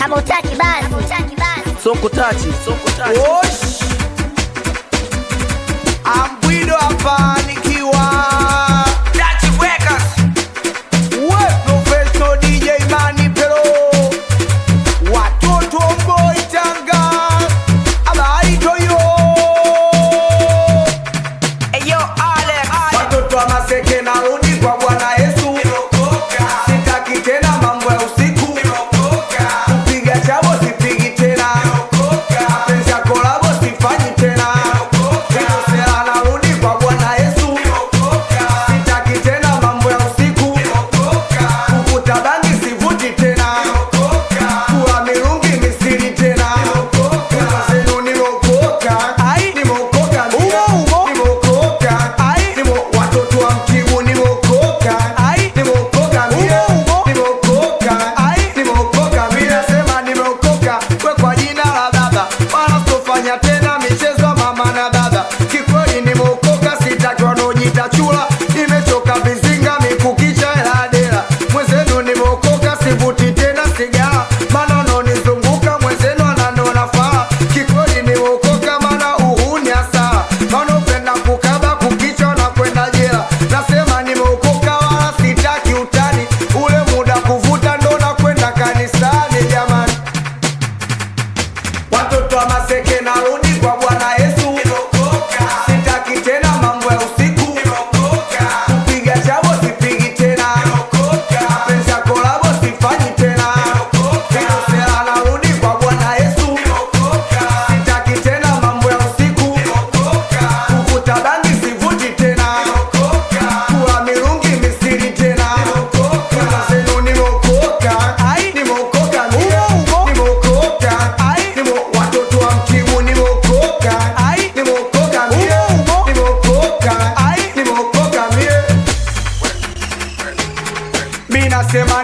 Kama utaki basi, kama utaki basi. Soko tati, soko tati. Wosh. Ambwido hapa. te quedas.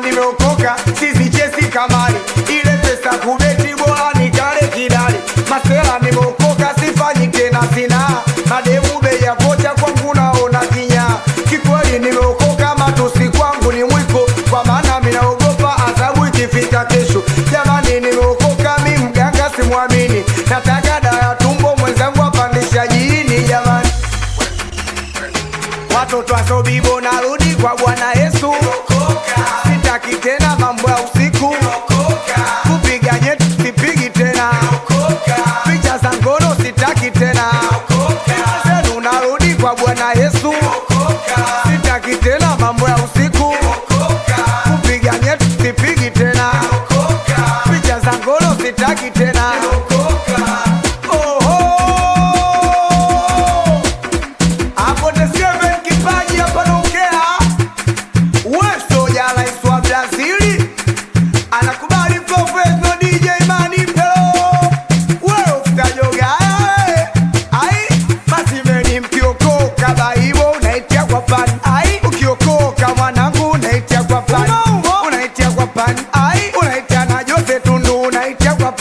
Nimeokoka, sisi chesi kamari, ile pesa kubeti bora nikale kidali. Masela nimeokoka, sifanyi tena sina mademu, bei ya vocha kwangu naona kinya. Kikweli nimeokoka, matusi kwangu ni mwiko, kwa maana minaogopa adhabu ikifika kesho. Jamani nimeokoka, mi mganga simwamini, nataka dawa ya tumbo, mwenzangu apandisha jini. Jamani watoto asobibo, narudi kwa bwana Jesus.